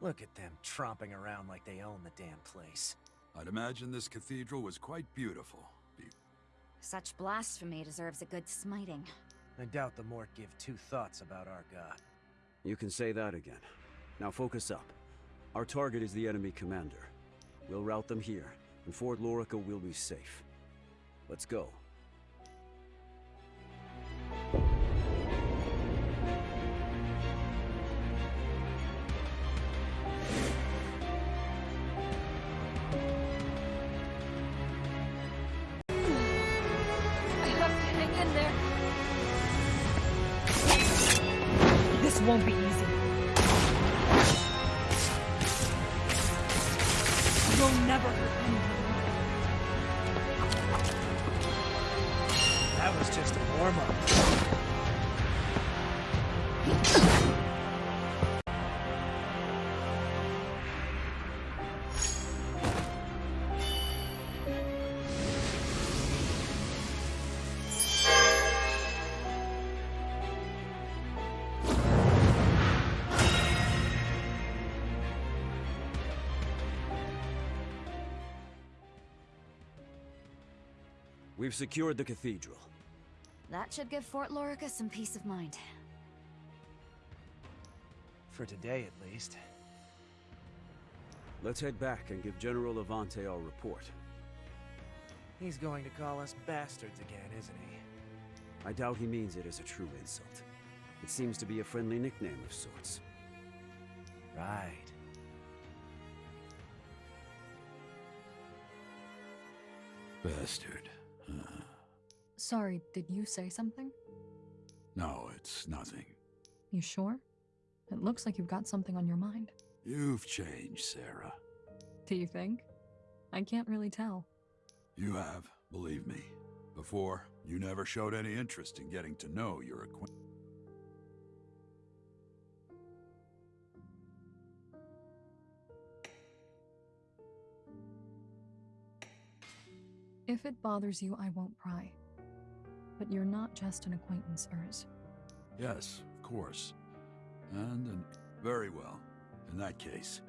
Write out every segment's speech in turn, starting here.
Look at them tromping around like they own the damn place. I'd imagine this cathedral was quite beautiful. Be Such blasphemy deserves a good smiting. I doubt the Mort give two thoughts about our god. You can say that again. Now focus up. Our target is the enemy commander. We'll rout them here, and Fort Lorica will be safe. Let's go. We've secured the cathedral. That should give Fort Lorica some peace of mind. For today, at least. Let's head back and give General Levante our report. He's going to call us bastards again, isn't he? I doubt he means it as a true insult. It seems to be a friendly nickname of sorts. Right. bastard. Sorry, did you say something? no, it's nothing. You sure? It looks like you've got something on your mind. You've changed, Sarah. Do you think? I can't really tell. You have, believe me. Before, you never showed any interest in getting to know your acquaintance. If it bothers you, I won't pry. But you're not just an acquaintance, Urs. Yes, of course. And, and very well. In that case,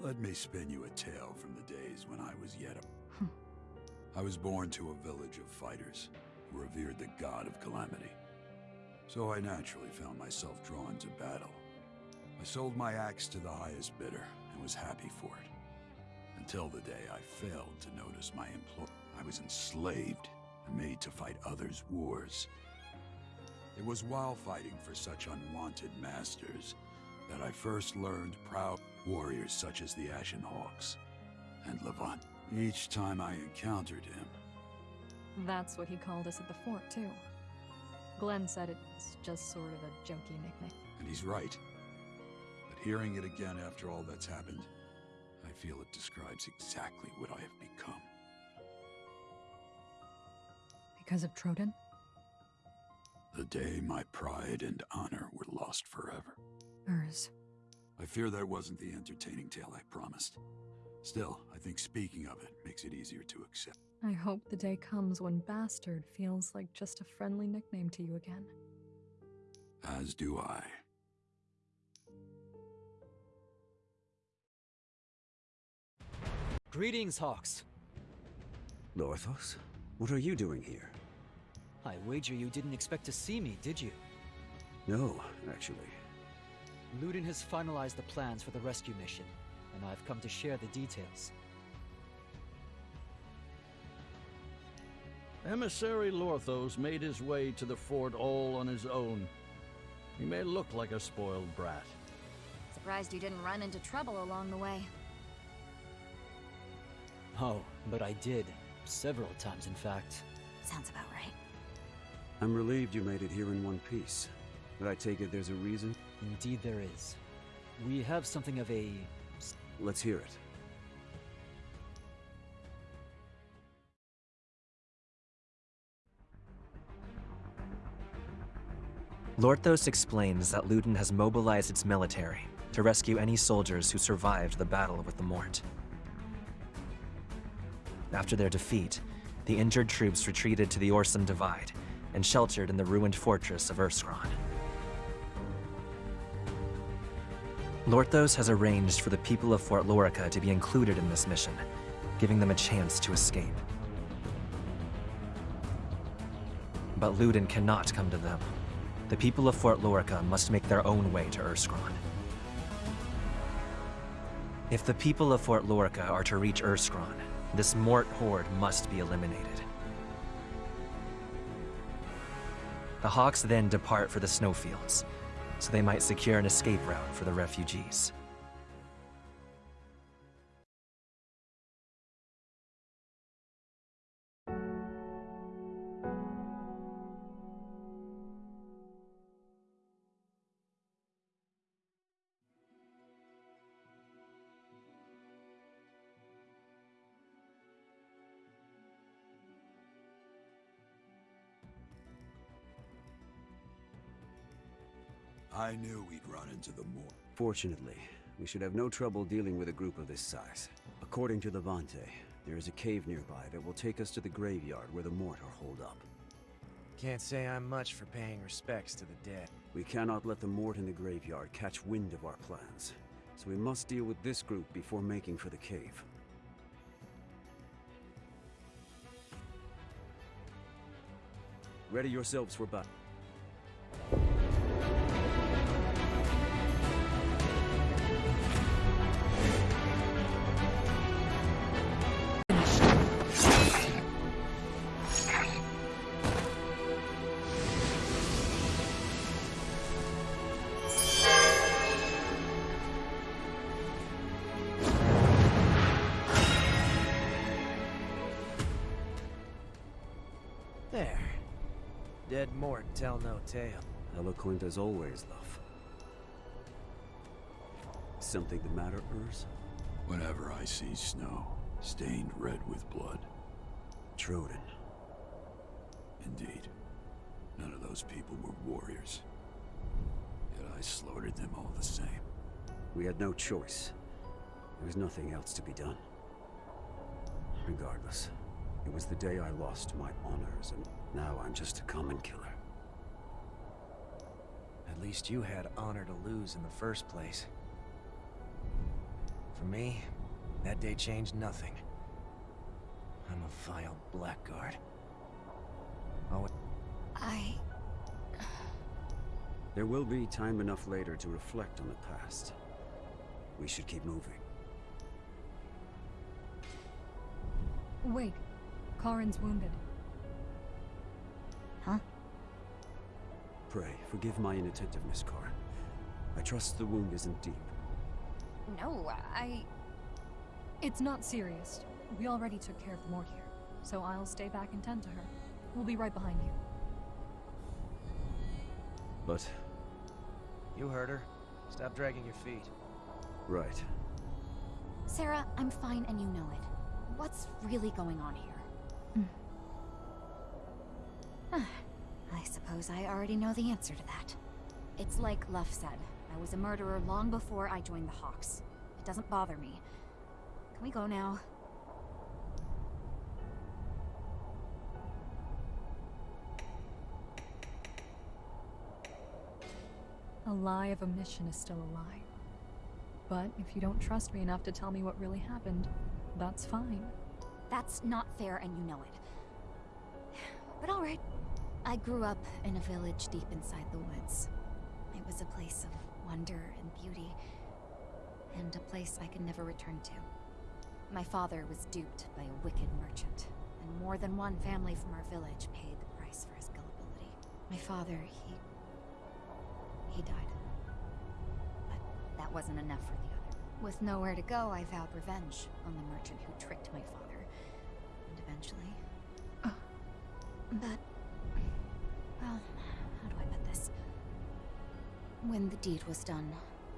let me spin you a tale from the days when I was yet a... Hmm. Was born to a village of fighters who revered the god of calamity. So I naturally found myself drawn to battle. I sold my axe to the highest bidder and was happy for it. Until the day I failed to notice my employer. I was enslaved and made to fight others' wars. It was while fighting for such unwanted masters that I first learned proud warriors such as the Ashen Hawks and Levante. Each time I encountered him, That's what he called us at the fort, too. Glenn said it's just sort of a jokey nickname. and he's right. But hearing it again after all that's happened, I feel it describes exactly what I have become. Because of Troden? The day my pride and honor were lost forever. Urs. I fear that wasn't the entertaining tale I promised. Still, I think speaking of it makes it easier to accept. I hope the day comes when Bastard feels like just a friendly nickname to you again. As do I. Greetings, Hawks. Lorthos? What are you doing here? I wager you didn't expect to see me, did you? No, actually. Ludin has finalized the plans for the rescue mission, and I've come to share the details. Emissary Lorthos made his way to the fort all on his own. He may look like a spoiled brat. Surprised you didn't run into trouble along the way. Oh, but I did. Several times, in fact. Sounds about right. I'm relieved you made it here in one piece. But I take it there's a reason? Indeed, there is. We have something of a. Let's hear it. Lorthos explains that Ludin has mobilized its military to rescue any soldiers who survived the battle with the Mort. After their defeat, the injured troops retreated to the Orson Divide and sheltered in the ruined fortress of Erskron. Lorthos has arranged for the people of Fort Lorica to be included in this mission, giving them a chance to escape. But Luden cannot come to them. The people of Fort Lorica must make their own way to Erskron. If the people of Fort Lorica are to reach Erskron, this Mort horde must be eliminated. The Hawks then depart for the snowfields, so they might secure an escape route for the refugees. I knew we'd run into the Mort. Fortunately, we should have no trouble dealing with a group of this size. According to Levante, there is a cave nearby that will take us to the graveyard where the Mort are holed up. Can't say I'm much for paying respects to the dead. We cannot let the Mort in the graveyard catch wind of our plans, so we must deal with this group before making for the cave. Ready yourselves for battle. Tell no tale. Eloquent as always, love. Something the matter, Urs? Whenever I see snow, stained red with blood. Troden. Indeed. None of those people were warriors. Yet I slaughtered them all the same. We had no choice. There was nothing else to be done. Regardless, it was the day I lost my honors, and now I'm just a common killer. At least you had honor to lose in the first place. For me, that day changed nothing. I'm a vile blackguard. Oh, I... There will be time enough later to reflect on the past. We should keep moving. Wait. Karin's wounded. Pray, forgive my inattentiveness, Karin. I trust the wound isn't deep. No, I... It's not serious. We already took care of Mort here, so I'll stay back and tend to her. We'll be right behind you. But, you heard her. Stop dragging your feet. right. Sarah, I'm fine and you know it. What's really going on here? I suppose I already know the answer to that. It's like Luff said. I was a murderer long before I joined the Hawks. It doesn't bother me. Can we go now? A lie of omission is still a lie. But if you don't trust me enough to tell me what really happened, that's fine. That's not fair and you know it. I grew up in a village deep inside the woods. It was a place of wonder and beauty, and a place I could never return to. My father was duped by a wicked merchant, and more than one family from our village paid the price for his gullibility. My father, he... he died. But that wasn't enough for the other. With nowhere to go, I vowed revenge on the merchant who tricked my father. And eventually... Oh. But... When the deed was done,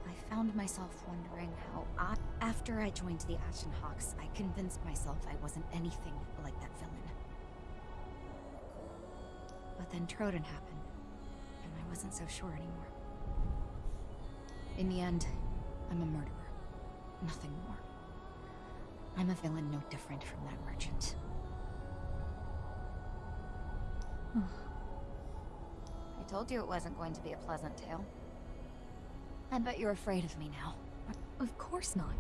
I found myself wondering how I... After I joined the Ashen Hawks, I convinced myself I wasn't anything like that villain. But then Troden happened, and I wasn't so sure anymore. In the end, I'm a murderer. Nothing more. I'm a villain no different from that merchant. I told you it wasn't going to be a pleasant tale. I bet you're afraid of me now. Of course not.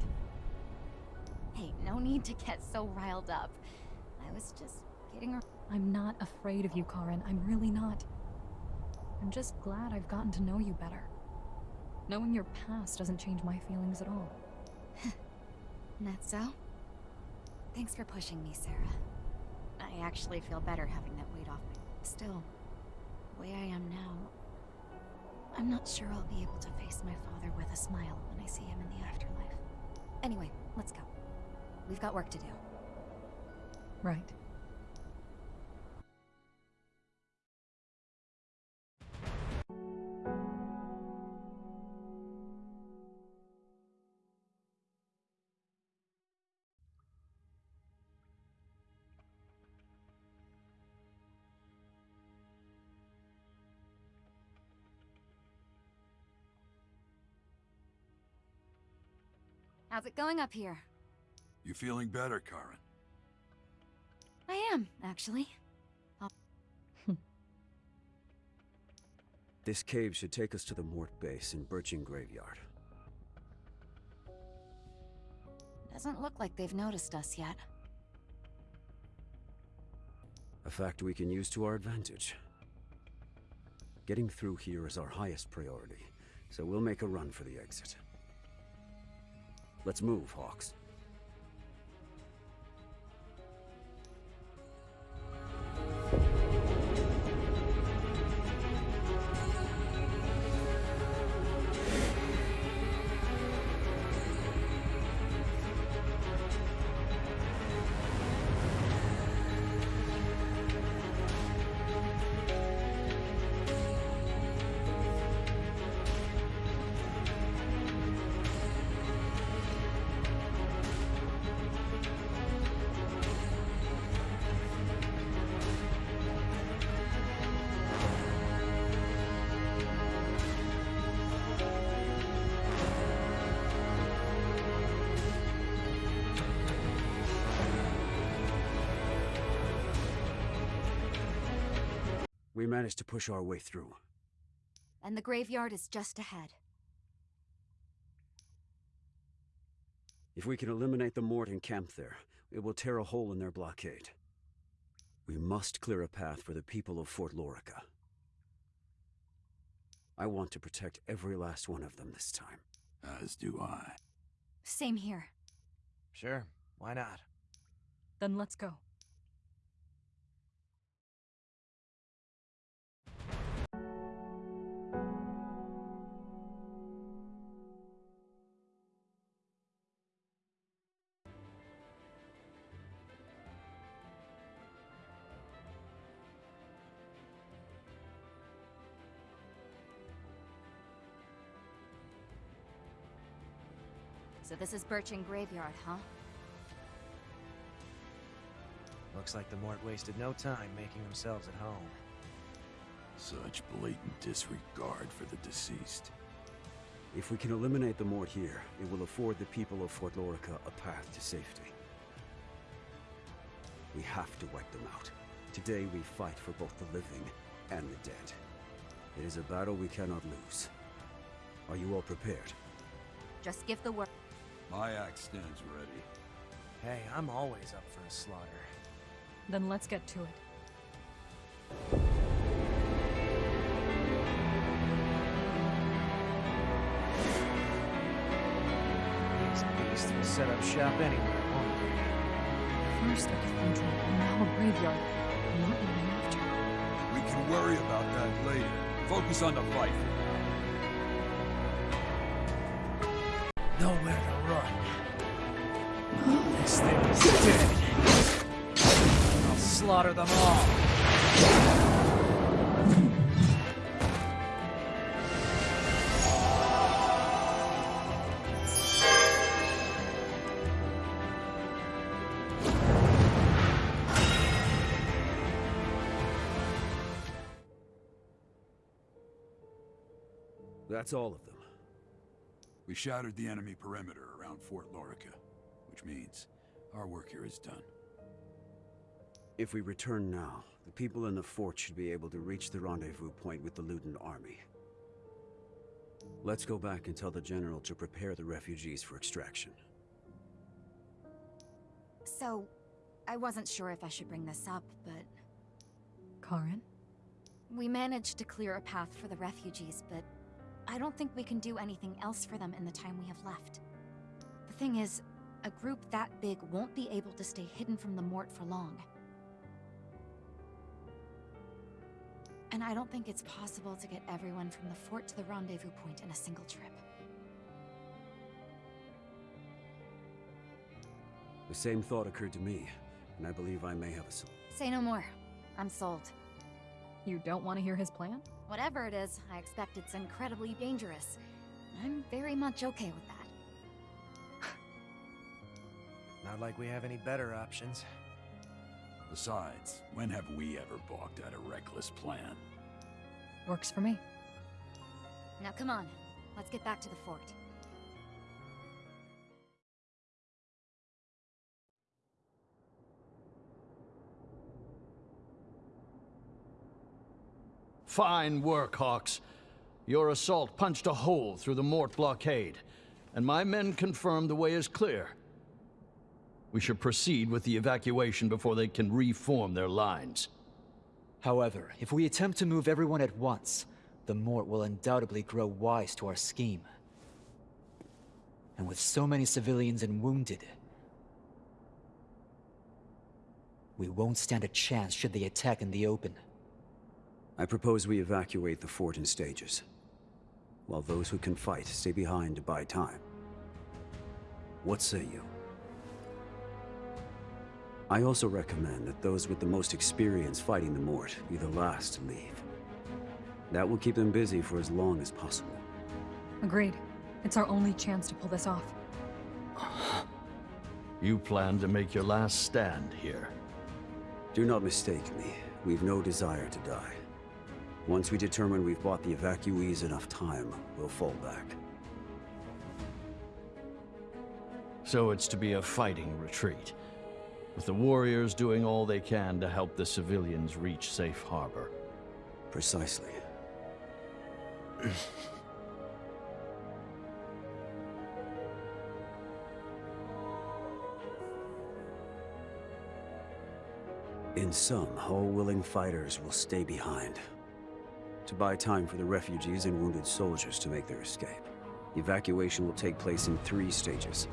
Hey, no need to get so riled up. I was just getting around. I'm not afraid of you, Karin. I'm really not. I'm just glad I've gotten to know you better. Knowing your past doesn't change my feelings at all. That so? Thanks for pushing me, Sarah. I actually feel better having that weight off me. Still, the way I am now, I'm not sure I'll be able to face my father with a smile when I see him in the afterlife. Anyway, let's go. We've got work to do. Right. How's it going up here? You feeling better, Karin? I am, actually. This cave should take us to the Mort base in Birching Graveyard. Doesn't look like they've noticed us yet. A fact we can use to our advantage. Getting through here is our highest priority, so we'll make a run for the exit. Let's move, Hawks. We managed to push our way through. And the graveyard is just ahead. If we can eliminate the Mort and camp there, it will tear a hole in their blockade. We must clear a path for the people of Fort Lorica. I want to protect every last one of them this time. As do I. Same here. Sure, why not? Then let's go. This is Birching Graveyard, huh? Looks like the Mort wasted no time making themselves at home. Such blatant disregard for the deceased. If we can eliminate the Mort here, it will afford the people of Fort Lorica a path to safety. We have to wipe them out. Today we fight for both the living and the dead. It is a battle we cannot lose. Are you all prepared? Just give the word. My axe stands ready. Hey, I'm always up for a slaughter. Then let's get to it. These beasts will set up shop anywhere, won't they? First a cathedral, and now a graveyard. Not long after. We can worry about that later. Focus on the fight. Nowhere to run. This thing is dead. I'll slaughter them all. That's all of them. We shattered the enemy perimeter around Fort Lorica, which means our work here is done. If we return now, the people in the fort should be able to reach the rendezvous point with the Ludin army. Let's go back and tell the General to prepare the refugees for extraction. So, I wasn't sure if I should bring this up, but Karin? we managed to clear a path for the refugees, but I don't think we can do anything else for them in the time we have left. The thing is, a group that big won't be able to stay hidden from the Mort for long. And I don't think it's possible to get everyone from the fort to the rendezvous point in a single trip. The same thought occurred to me, and I believe I may have a solution. Say no more. I'm sold. You don't want to hear his plan? Whatever it is, I expect it's incredibly dangerous. I'm very much okay with that. Not like we have any better options. Besides, when have we ever balked at a reckless plan? Works for me. Now come on, let's get back to the fort. Fine work, Hawks. Your assault punched a hole through the Mort blockade, and my men confirm the way is clear. We should proceed with the evacuation before they can reform their lines. However, if we attempt to move everyone at once, the Mort will undoubtedly grow wise to our scheme. And with so many civilians and wounded, we won't stand a chance should they attack in the open. I propose we evacuate the fort in stages, while those who can fight stay behind to buy time. What say you? I also recommend that those with the most experience fighting the Mort be the last to leave. That will keep them busy for as long as possible. Agreed. It's our only chance to pull this off. You plan to make your last stand here. Do not mistake me. We've no desire to die. Once we determine we've bought the evacuees enough time, we'll fall back. So it's to be a fighting retreat, with the warriors doing all they can to help the civilians reach safe harbor. Precisely. In sum, all willing fighters will stay behind. To buy time for the refugees and wounded soldiers to make their escape. The evacuation will take place in three stages.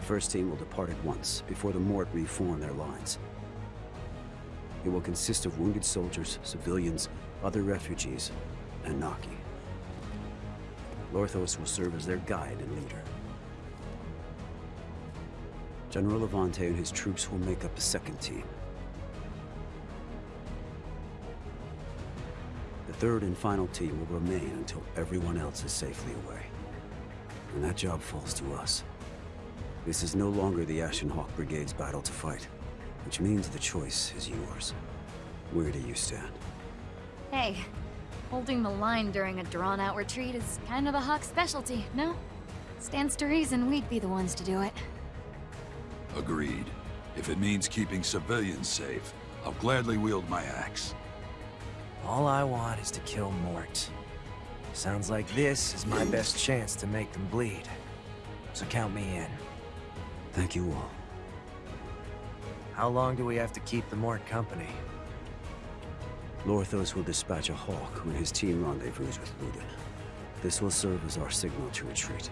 The first team will depart at once, before the Mort reform their lines. It will consist of wounded soldiers, civilians, other refugees, and Naki. Lorthos will serve as their guide and leader. General Levante and his troops will make up a second team. The third and final team will remain until everyone else is safely away. And that job falls to us. This is no longer the Ashen Hawk Brigade's battle to fight, which means the choice is yours. Where do you stand? Hey, holding the line during a drawn-out retreat is kind of a Hawk specialty, no? Stands to reason we'd be the ones to do it. Agreed. If it means keeping civilians safe, I'll gladly wield my axe. All I want is to kill Mort. Sounds like this is my best chance to make them bleed. So count me in. Thank you all. How long do we have to keep the Mort company? Lorthos will dispatch a Hawk when his team rendezvous with Ludin. This will serve as our signal to retreat.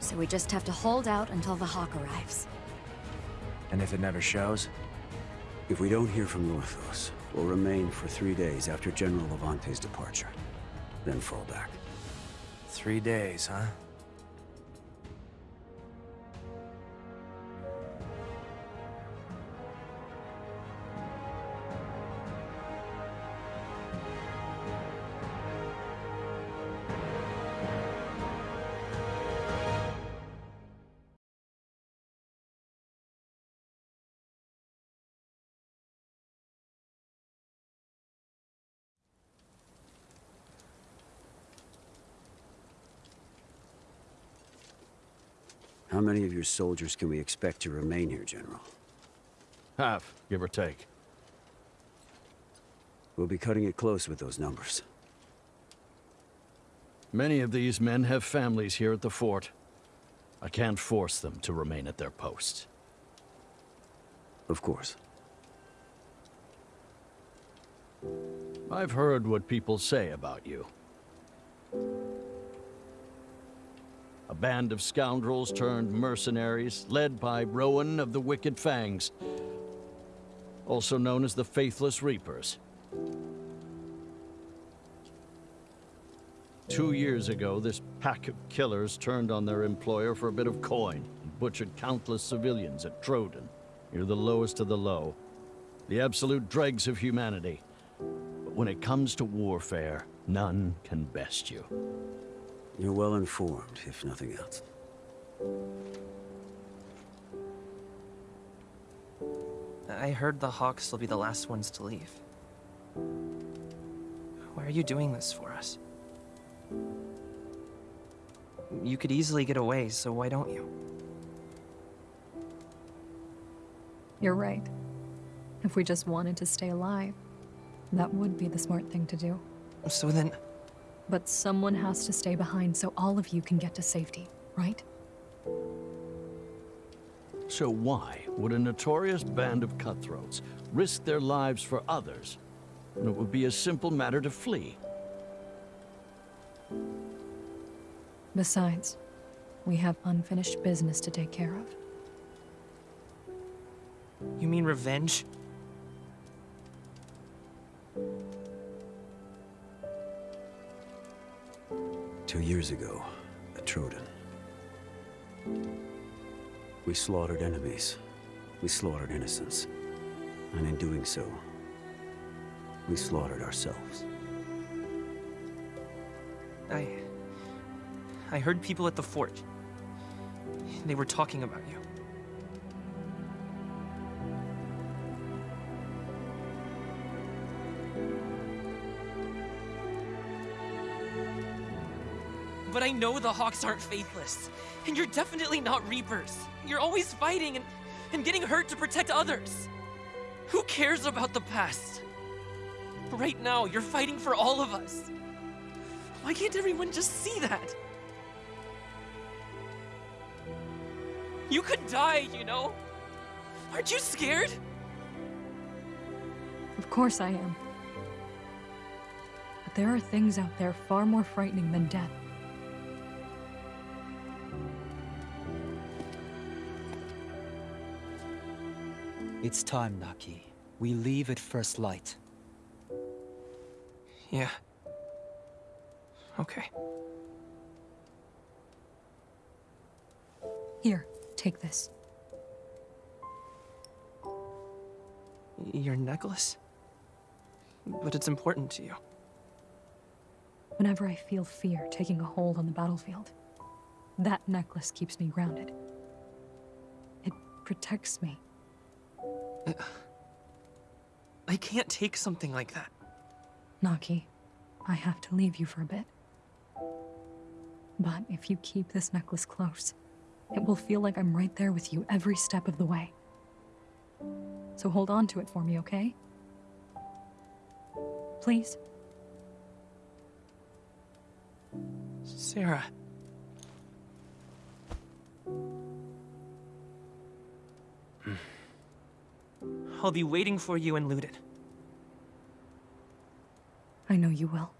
So we just have to hold out until the Hawk arrives. And if it never shows? If we don't hear from Lorthos, we'll remain for three days after General Levante's departure. Then fall back. Three days, huh? How many of your soldiers can we expect to remain here, General? Half, give or take. We'll be cutting it close with those numbers. Many of these men have families here at the fort. I can't force them to remain at their posts. Of course. I've heard what people say about you. A band of scoundrels turned mercenaries, led by Rowan of the Wicked Fangs, also known as the Faithless Reapers. Two years ago, this pack of killers turned on their employer for a bit of coin and butchered countless civilians at Troden. You're the lowest of the low, the absolute dregs of humanity. But when it comes to warfare, none can best you. You're well informed, if nothing else. I heard the Hawks will be the last ones to leave. Why are you doing this for us? You could easily get away, so why don't you? You're right. If we just wanted to stay alive, that would be the smart thing to do. So then, But someone has to stay behind so all of you can get to safety, right? So why would a notorious band of cutthroats risk their lives for others when it would be a simple matter to flee? Besides, we have unfinished business to take care of. you mean revenge? Two years ago, at Troden. We slaughtered enemies. We slaughtered innocents. And in doing so, we slaughtered ourselves. I... I heard people at the fort. They were talking about you. I know the Hawks aren't faithless. And you're definitely not Reapers. You're always fighting and, and getting hurt to protect others. Who cares about the past? Right now, you're fighting for all of us. Why can't everyone just see that? You could die, you know? Aren't you scared? Of course I am. But there are things out there far more frightening than death. It's time, Naki. We leave at first light. Yeah. Okay. Here, take this. Your necklace? But it's important to you. Whenever I feel fear taking a hold on the battlefield, that necklace keeps me grounded. It protects me. I can't take something like that. Naki, I have to leave you for a bit. But if you keep this necklace close, it will feel like I'm right there with you every step of the way. So hold on to it for me, okay? Please? Sarah. Hmm. I'll be waiting for you in Luden. I know you will.